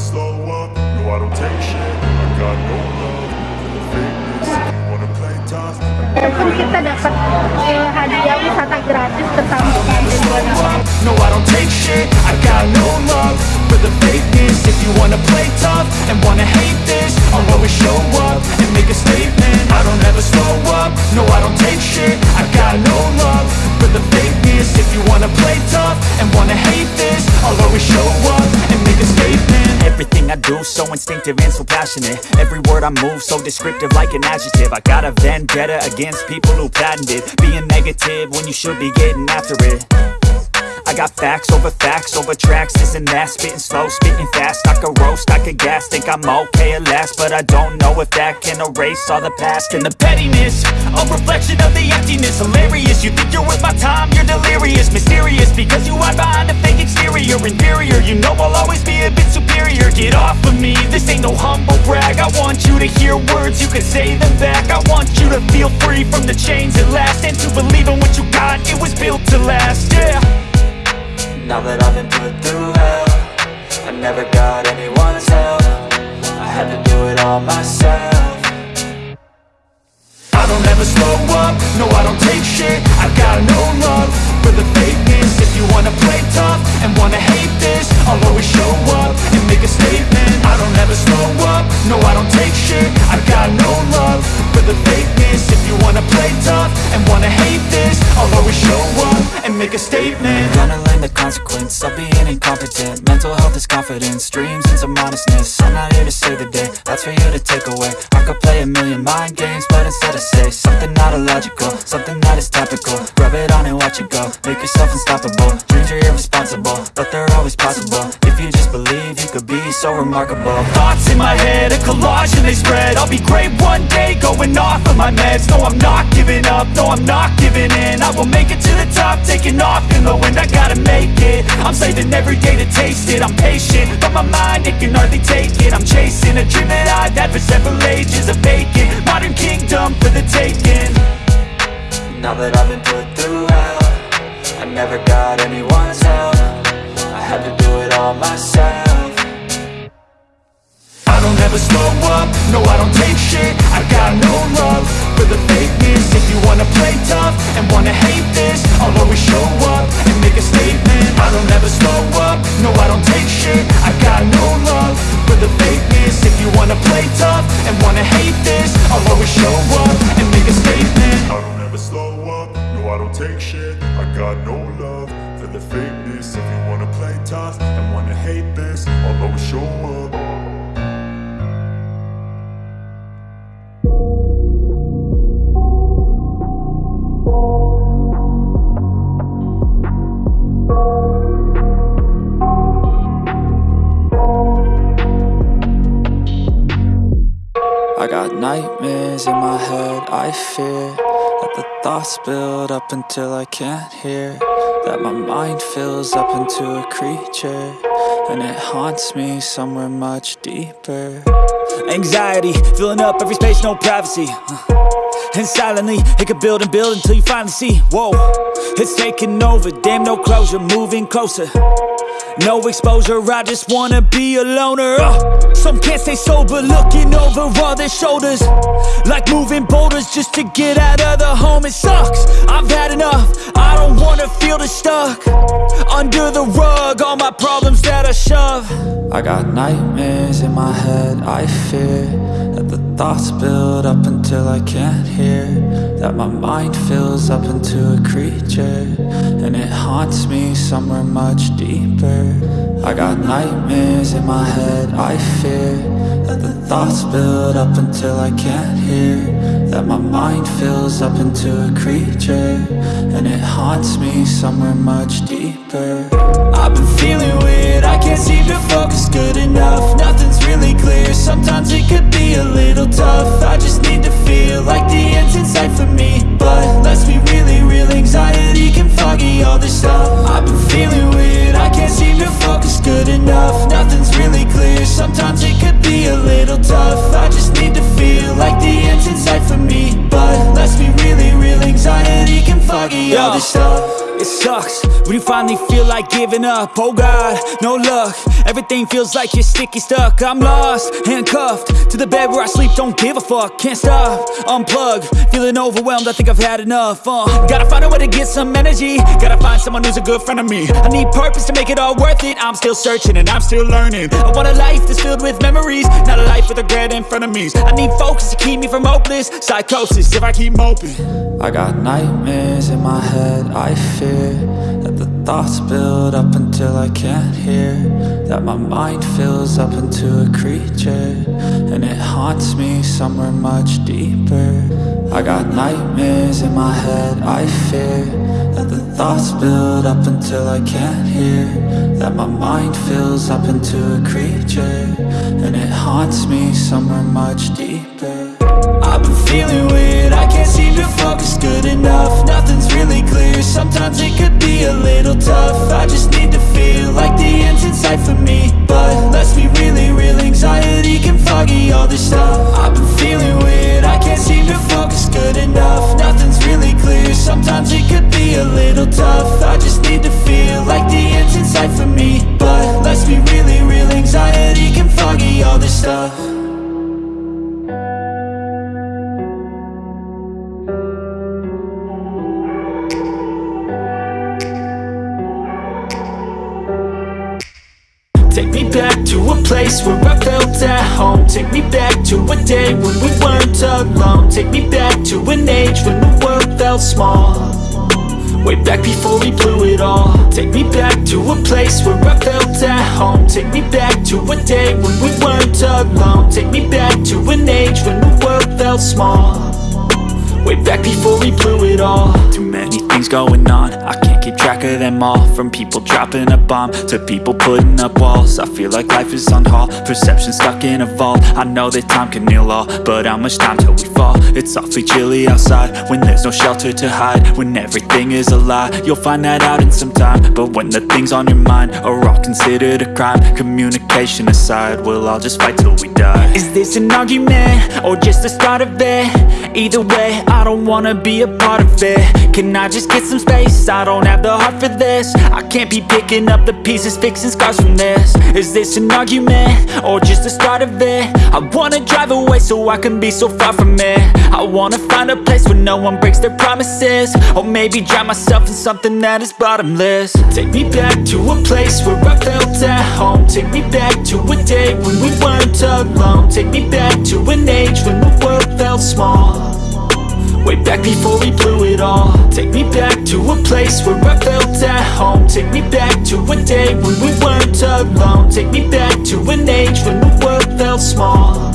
slow up, no I don't take shit. I got no love for the wanna play tough. Kita dapat gratis No, I don't take shit, I got no love for the fakeness. If you wanna play tough and wanna hate this I'll always show up and make a statement. I don't ever slow up, no I don't take shit. I got no love for the fakeness. If you wanna play tough and wanna hate this I'll always show up Everything I do so instinctive and so passionate. Every word I move so descriptive like an adjective. I got a vendetta against people who patented Being negative when you should be getting after it. I got facts over facts over tracks, this and that. Spitting slow, spitting fast, I could roast, I could gas Think I'm okay at last, but I don't know if that can erase all the past And the pettiness, a reflection of the emptiness. Hilarious, you think you're worth my time, you're delirious. Mysterious, because you hide behind a fake exterior. Inferior, humble brag. I want you to hear words, you can say them back. I want you to feel free from the chains at last And to believe in what you got, it was built to last, yeah. Now that I've been put through hell I never got anyone's help. I had to do it all myself. I don't ever slow up, no I don't take shit. I got no love make a statement. Gonna learn the consequence of being incompetent. Mental health is confidence, dreams and some honestness I'm not here to save the day, that's for you to take away. I could play a million mind games, but instead I say Something not illogical, something that is topical. Rub it on and watch it go, make yourself unstoppable. Dreams are irresponsible, but they're always possible You just believe, you could be so remarkable. Thoughts in my head, a collage and they spread. I'll be great one day, going off of my meds. No, I'm not giving up, no, I'm not giving in. I will make it to the top, taking off in the wind. I gotta make it, I'm saving every day to taste it. I'm patient, but my mind, it can hardly take it. I'm chasing a dream that I've had for several ages A vacant, modern kingdom for the taking. Now that I've been put through hell I never got anyone's help all myself I don't ever slow up, no I don't take shit. I got no love for the fakeness. If you wanna play tough and wanna hate this I'll always show up and make a statement. I don't ever slow up, no I don't take shit. I got no love for the fakeness. If you wanna play tough and wanna hate this I'll always show up and make a statement. I don't ever slow up, no I don't take shit. I got no love for the fakeness. If you wanna play tough hate this I'll always show up I got nightmares in my head, I fear That the thoughts build up until I can't hear That my mind fills up into a creature And it haunts me somewhere much deeper. Anxiety, filling up every space, no privacy. Uh, and silently, it could build and build until you finally see. Whoa, it's taking over, damn no closure, moving closer no exposure, I just wanna be a loner. Uh, Some can't stay sober, looking over all their shoulders. Like moving boulders just to get out of the home It sucks, I've had enough, I don't wanna feel the stuck. Under the rug, all my problems that I shove. I got nightmares in my head, I fear That the thoughts build up until I can't hear That my mind fills up into a creature And it haunts me somewhere much deeper. I got nightmares in my head, I fear That the thoughts build up until I can't hear. That my mind fills up into a creature And it haunts me somewhere much deeper. I've been feeling weird, I can't seem to focus good enough. Nothing's really clear, sometimes it could be a little tough. I just need to feel like the end's in sight for me. But let's be really real, anxiety can foggy all this stuff. I've been feeling weird, I can't seem to focus good enough. Nothing's really clear, sometimes it could little tough. I just need to feel like the end's in sight for me. But let's be really real, anxiety can foggy all this stuff It sucks, When you finally feel like giving up Oh God, no luck. Everything feels like you're sticky stuck. I'm lost, handcuffed To the bed where I sleep, don't give a fuck Can't stop, unplug Feeling overwhelmed, I think I've had enough uh, Gotta find a way to get some energy. Gotta find someone who's a good friend of me. I need purpose to make it all worth it. I'm still searching and I'm still learning. I want a life that's filled with memories Not a life with regret in front of me. I need focus to keep me from hopeless Psychosis. If I keep moping I got nightmares in my head, I fear That the thoughts build up until I can't hear. That my mind fills up into a creature. And it haunts me somewhere much deeper. I got nightmares in my head, I fear. That the thoughts build up until I can't hear. That my mind fills up into a creature. And it haunts me somewhere much deeper. I've been feeling weird, can't seem to focus good enough. Nothing's really clear, sometimes it could be a little tough. I just need to feel like the end's in sight for me. But let's be really real, anxiety can foggy all this stuff. I've been feeling weird, I can't seem to focus good enough. Nothing's really clear, sometimes it could be a felt small. Way back before we blew it all. Take me back to a place where I felt at home. Take me back to a day when we weren't alone. Take me back to an age when the world felt small. Way back before we blew it all. Too many things going on. I can't keep track of them all From people dropping a bomb To people putting up walls I feel like life is on hold Perception stuck in a vault I know that time can heal all But how much time till we fall? It's awfully chilly outside When there's no shelter to hide When everything is a lie You'll find that out in some time But when the things on your mind Are all considered a crime Communication aside We'll all just fight till we die Is this an argument? Or just the start of it? Either way, I don't wanna be a part of it Can I just get some space? I don't have the heart for this. I can't be picking up the pieces, fixing scars from this. Is this an argument? Or just the start of it? I wanna drive away so I can be so far from it. I wanna find a place where no one breaks their promises. Or maybe drown myself in something that is bottomless. Take me back to a place where I felt at home. Take me back to a day when we weren't alone. Take me back to an age when the world felt small Way back before we blew it all. Take me back to a place where I felt at home. Take me back to a day when we weren't alone. Take me back to an age when the world felt small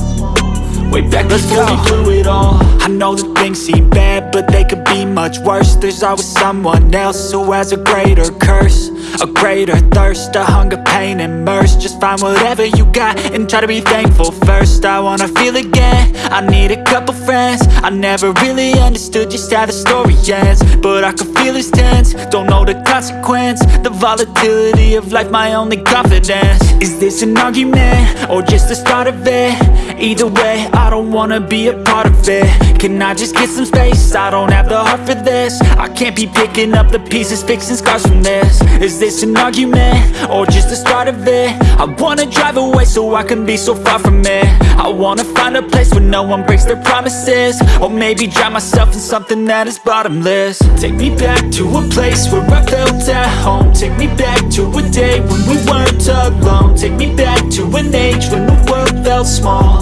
Back we blew it all? I know that things seem bad, but they could be much worse. There's always someone else who has a greater curse A greater thirst, a hunger, pain, and mercy. Just find whatever you got and try to be thankful first. I wanna feel again, I need a couple friends. I never really understood just how the story ends But I can feel it's tense, don't know the consequence The volatility of life, my only confidence. Is this an argument, or just the start of it? Either way, I don't wanna be a part of it. Can I just get some space? I don't have the heart for this. I can't be picking up the pieces, fixing scars from this. Is this an argument? Or just the start of it? I wanna drive away so I can be so far from it. I wanna find a place where no one breaks their promises. Or maybe drown myself in something that is bottomless. Take me back to a place where I felt at home. Take me back to a day when we weren't alone. Take me back to an age when the world felt small.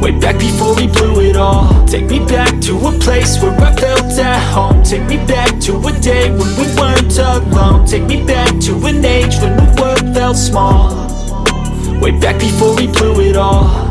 Way back before we blew it all. Take me back to a place where I felt at home. Take me back to a day when we weren't alone. Take me back to an age when the world felt small. Way back before we blew it all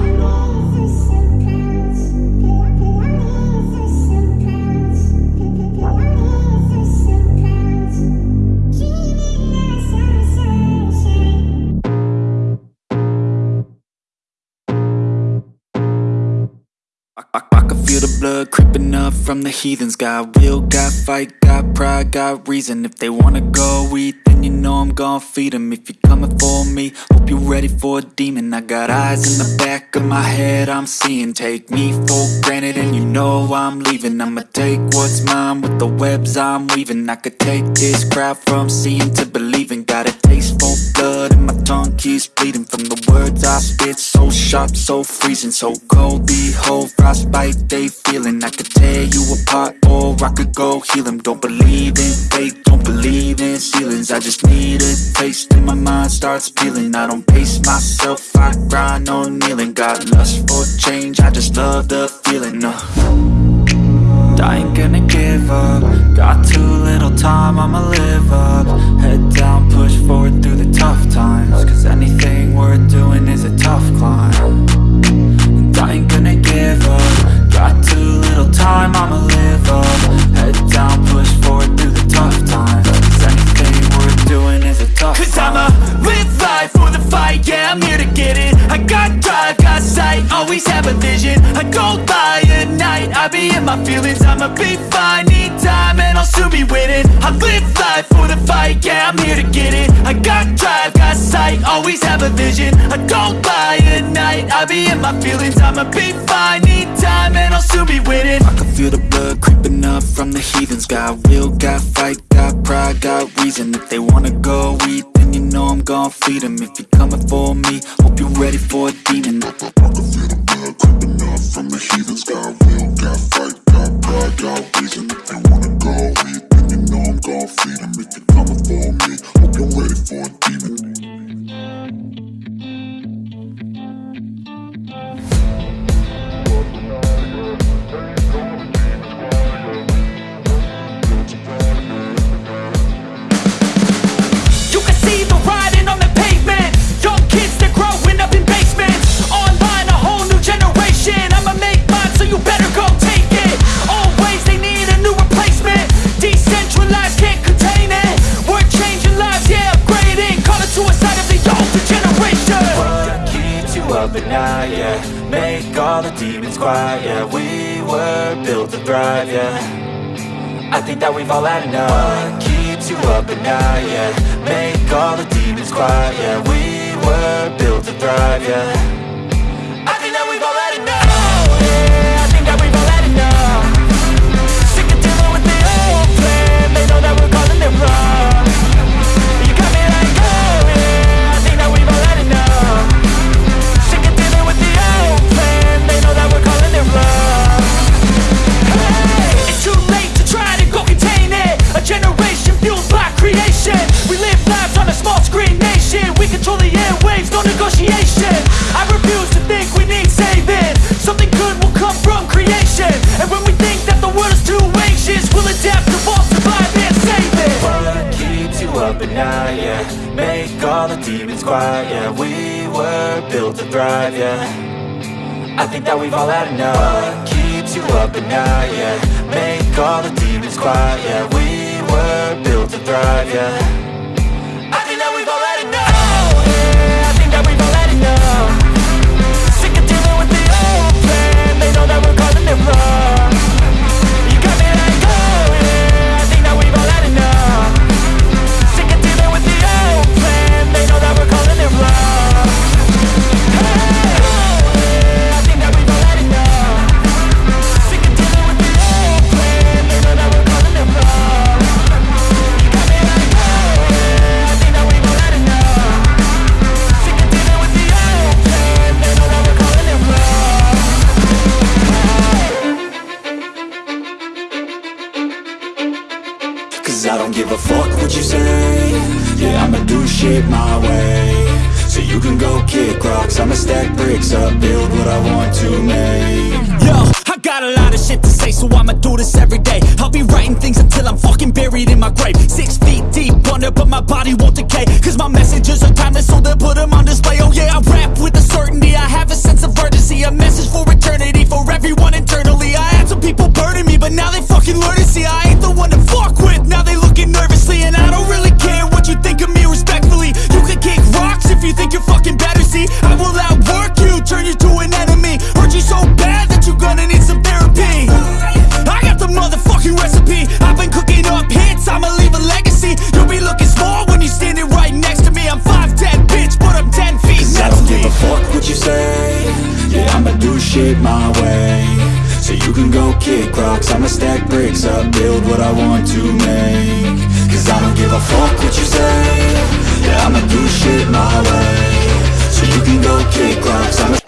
feel the blood creeping up from the heathens. Got will, got fight, got pride, got reason. If they wanna go eat, then you know I'm gon' feed them If you're coming for me, hope you're ready for a demon. I got eyes in the back of my head, I'm seeing. Take me for granted and you know I'm leaving. I'ma take what's mine with the webs I'm weaving. I could take this crowd from seeing to believing. Got a taste for blood my bleeding From the words I spit, so sharp, so freezing So cold, behold, frostbite they feeling. I could tear you apart or I could go heal them Don't believe in fate, don't believe in ceilings. I just need a taste and my mind starts peeling. I don't pace myself, I grind on kneeling. Got lust for change, I just love the feeling uh. I ain't gonna give up. Got too little time, I'ma live up. Head down, push forward through the tough times. Cause anything worth doing is a tough climb. And I ain't gonna give up. Got too little time, I'ma live up. Head down, push forward through the tough times. Cause anything worth doing is a tough Cause climb. I'ma live life for the fight, yeah, I'm here to get it. I got drive, got sight, always have a vision. I don't lie my feelings I'ma be fine, need time, and I'll soon be winning. I live life for the fight, yeah, I'm here to get it. I got drive, got sight, always have a vision. I don't lie at night, I be in my feelings I'ma be fine, need time, and I'll soon be winning. I can feel the blood creeping up from the heathens. Got will, got fight, got pride, got reason. If they wanna go eat, know I'm gon' feed them If you're coming for me, hope you're ready for a demon. I can feel the blood creeping up from the heathens. Got will, got fight, got pride, got reason yeah. We were built to thrive, yeah. I think that we've all had enough. What keeps you up at night, yeah? Make all the demons quiet, yeah. We were built to thrive, yeah quiet, yeah. We were built to thrive, yeah. I think that we've all had enough. What keeps you up at night, yeah? Make all the demons quiet, yeah. We were built to thrive, yeah shit my way So you can go kick rocks I'ma stack bricks up, build what I want to make Yo, I got a lot of shit to say, so I'ma do this every day. I'll be writing things until I'm fucking buried in my grave. Six feet deep under, but my body won't decay. Cause my messages are timeless, so they'll put them on display. Oh yeah, I rap with a certainty. I have a sense of urgency, a message for eternity, for everyone internally. I had some people burning me, but now they fucking learn to see I shit my way. So you can go kick rocks. I'ma stack bricks up, build what I want to make. Cause I don't give a fuck what you say. Yeah, I'ma do shit my way. So you can go kick rocks. I'ma